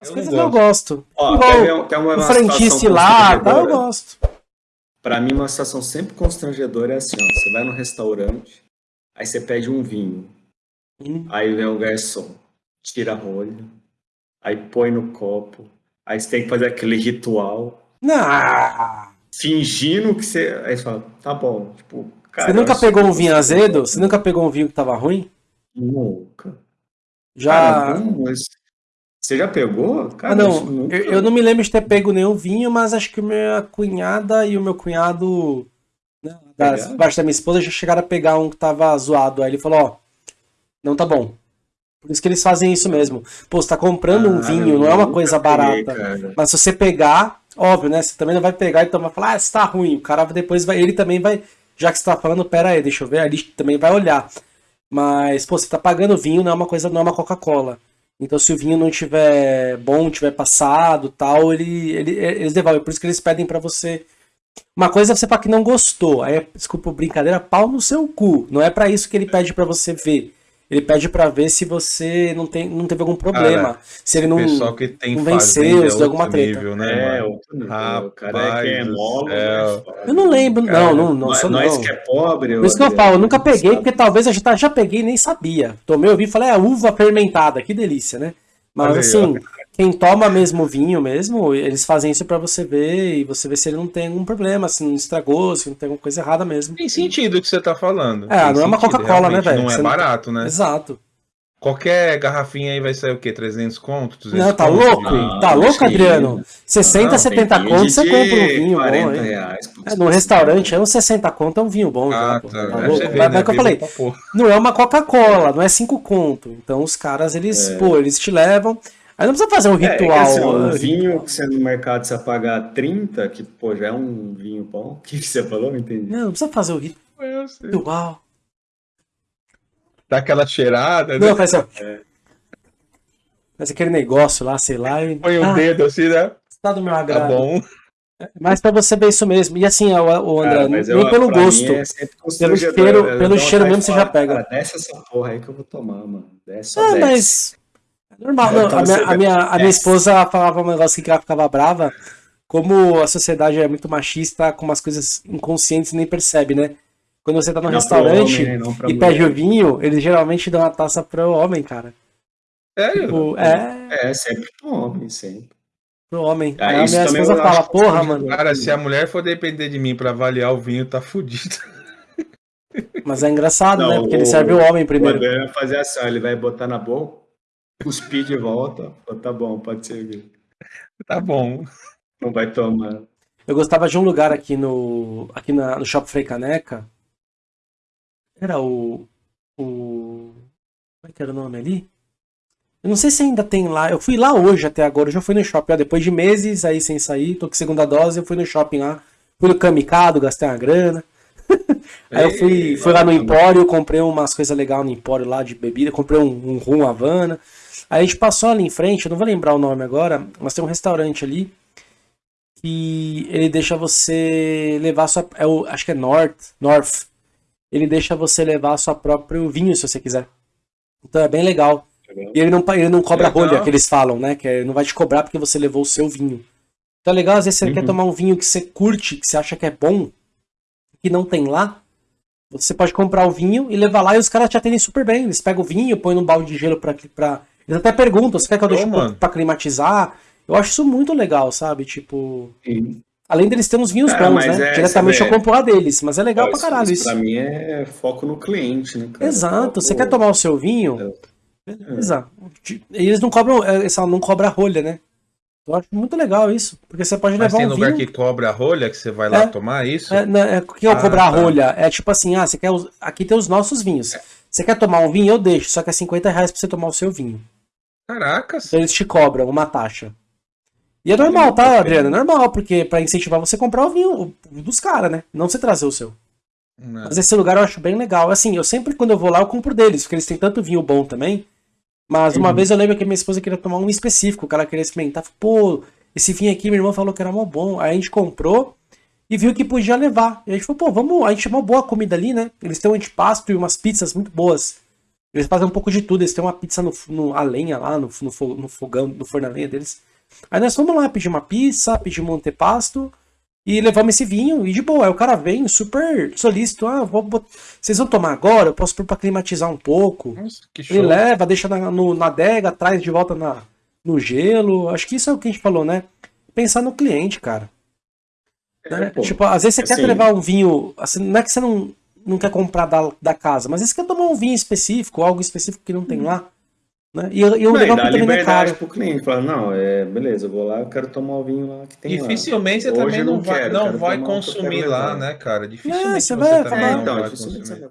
As eu coisas eu gosto. Ó, Igual, quer uma, o frentista lá, tá, eu gosto. Pra mim, uma situação sempre constrangedora é assim, ó. Você vai no restaurante, aí você pede um vinho. Hum. Aí vem o garçom, tira a rolha, aí põe no copo, aí você tem que fazer aquele ritual. Não. Fingindo que você. Aí você fala, tá bom, tipo. Cara, você nunca pegou um vinho azedo? Você nunca pegou um vinho que tava ruim? Nunca. Já. Cara, não, mas você já pegou? Cara, ah, não, eu, eu, não me lembro de ter pego nenhum vinho, mas acho que minha cunhada e o meu cunhado, né, da, parte da minha esposa, já chegaram a pegar um que tava zoado. Aí ele falou, ó, não tá bom. Por isso que eles fazem isso mesmo. Pô, você tá comprando ah, um vinho, não é uma coisa barata. Peguei, mas se você pegar, óbvio, né? Você também não vai pegar e então vai falar, ah, isso tá ruim. O cara depois vai, ele também vai, já que você tá falando, pera aí, deixa eu ver, ali também vai olhar. Mas, pô, você tá pagando vinho, não é uma coisa, não é uma Coca-Cola. Então, se o vinho não tiver bom, tiver passado, tal, ele, ele, eles devolvem. Por isso que eles pedem para você. Uma coisa é você falar que não gostou. Aí, desculpa, brincadeira, pau no seu cu. Não é para isso que ele pede para você ver. Ele pede para ver se você não, tem, não teve algum problema. Cara, se ele não, pessoal que tem não venceu, se deu alguma treta. Nível, né, é, outro nível. Rapaz, cara é, é mole, né? Eu não lembro, cara, não, não, não sou nós não. que é pobre. Por isso que eu falo, eu nunca peguei, porque talvez eu já, já peguei e nem sabia. Tomei, eu vi e falei, é uva fermentada, que delícia, né? Mas assim, quem toma mesmo vinho mesmo, eles fazem isso para você ver e você ver se ele não tem algum problema, se não estragou, se não tem alguma coisa errada mesmo. Tem sentido o que você tá falando. É, tem não é uma Coca-Cola, né, velho? Não é barato, né? Exato. Qualquer garrafinha aí vai sair o quê? 300 conto? 200 não, tá conto? louco? Não, tá louco, Adriano? 60, não, 70 conto, você compra um vinho 40 bom, reais, é, no restaurante, é uns 60 conto, é um vinho bom. Ah, já, tá. tá louco? Ver, Mas, né? que eu falei, não é uma Coca-Cola, não é 5 conto. Então os caras, eles, é. pô, eles te levam... Aí não precisa fazer um ritual. É, é assim, um vinho que você no mercado você pagar 30, que pô, já é um vinho bom. O que, você falou? Não entendi. Não, não precisa fazer o ritual. Dá aquela cheirada. Não, né? faz assim, é. Faz aquele negócio lá, sei lá. E... Põe o um ah, dedo assim, né? Tá do meu tá agrado. Tá bom. Mas pra você ver isso mesmo. E assim, o, André, nem eu, pelo gosto. É pelo cheiro, pelo cheiro mesmo você já pega. Cara, desce essa porra aí que eu vou tomar, mano. Desce, ah, mas Normal, não, a, minha, a, minha, a minha esposa falava um negócio que ela ficava brava, como a sociedade é muito machista, com umas coisas inconscientes nem percebe, né? Quando você tá no não restaurante homem, e pede o vinho, eles geralmente dão uma taça pro homem, cara. Sério? Tipo, é... é, sempre pro homem, sempre. Pro homem. Ah, Aí a minha esposa fala, porra, mano. Cara, se a mulher for depender de mim pra avaliar o vinho, tá fudido. Mas é engraçado, né? não, né? Porque o, ele serve o homem primeiro. O vai fazer assim, ele vai botar na boca, cuspir de volta. Tá bom, pode ser. Tá bom. Não vai tomar. Eu gostava de um lugar aqui no aqui na, no Shopping Frei Caneca. Era o, o. Como é que era o nome ali? Eu não sei se ainda tem lá. Eu fui lá hoje até agora. Eu já fui no shopping. Ó, depois de meses aí sem sair, tô com segunda dose. Eu fui no shopping lá. Fui no Kamikado, gastei uma grana. aí eu fui, fui lá no Empório, comprei umas coisas legais no Empório lá de bebida. Comprei um, um rum Havana. Aí a gente passou ali em frente, eu não vou lembrar o nome agora, mas tem um restaurante ali que ele deixa você levar sua. É o, acho que é North, North. Ele deixa você levar sua próprio vinho se você quiser. Então é bem legal. legal. E ele não, ele não cobra legal. rolha, que eles falam, né? Que ele não vai te cobrar porque você levou o seu vinho. Então é legal, às vezes você uhum. quer tomar um vinho que você curte, que você acha que é bom, que não tem lá. Você pode comprar o vinho e levar lá e os caras te atendem super bem. Eles pegam o vinho, põem num balde de gelo pra, pra eles até perguntam, você quer que eu deixe oh, pra climatizar? Eu acho isso muito legal, sabe? Tipo. Sim. Além deles terem uns vinhos bons, né? É, Diretamente eu compro a deles, mas é legal pra caralho isso. Pra mim é foco no cliente, né? Cara? Exato. Você quer tomar o seu vinho? É. Beleza. Eles não cobram. Essa é, não cobra rolha, né? Eu acho muito legal isso. Porque você pode Mas levar um lugar que cobra a rolha, que você vai lá é, tomar isso? É, é, o que é ah, cobrar a tá. rolha? É tipo assim, ah, você quer. Aqui tem os nossos vinhos. É. Você quer tomar um vinho, eu deixo, só que é 50 reais pra você tomar o seu vinho. Caracas. Eles te cobram uma taxa. E é normal, tá, Adriano? É normal, porque para incentivar você a comprar o vinho dos caras, né? Não você trazer o seu. Não. Mas esse lugar eu acho bem legal. Assim, eu sempre, quando eu vou lá, eu compro deles, porque eles têm tanto vinho bom também. Mas uma uhum. vez eu lembro que minha esposa queria tomar um específico, que ela queria experimentar. Pô, esse vinho aqui, minha irmã falou que era mó bom. Aí a gente comprou e viu que podia levar. E a gente falou, pô, vamos. A gente chamou boa comida ali, né? Eles têm um antipasto e umas pizzas muito boas. Eles fazem um pouco de tudo, eles têm uma pizza no, no a lenha lá, no, no, no fogão, no forno a lenha deles. Aí nós fomos lá pedir uma pizza, pedir um antepasto e levamos esse vinho e de boa. Aí o cara vem super solícito, ah, vou, vocês vão tomar agora? Eu posso pôr pra climatizar um pouco. Nossa, Ele leva, deixa na, no, na adega, traz de volta na, no gelo. Acho que isso é o que a gente falou, né? Pensar no cliente, cara. É, né? Tipo, às vezes você assim, quer levar um vinho. Assim, não é que você não, não quer comprar da, da casa, mas você quer tomar um vinho específico, algo específico que não tem lá. Né? E, e o legal dá é liberdade pro cliente, fala, não, é, beleza, eu vou lá, eu quero tomar o vinho lá que tem Dificilmente lá. você Hoje também não, vai, quero, não vai consumir lá, né, cara? Dificilmente é, você, vai, falar, então, dificilmente você vai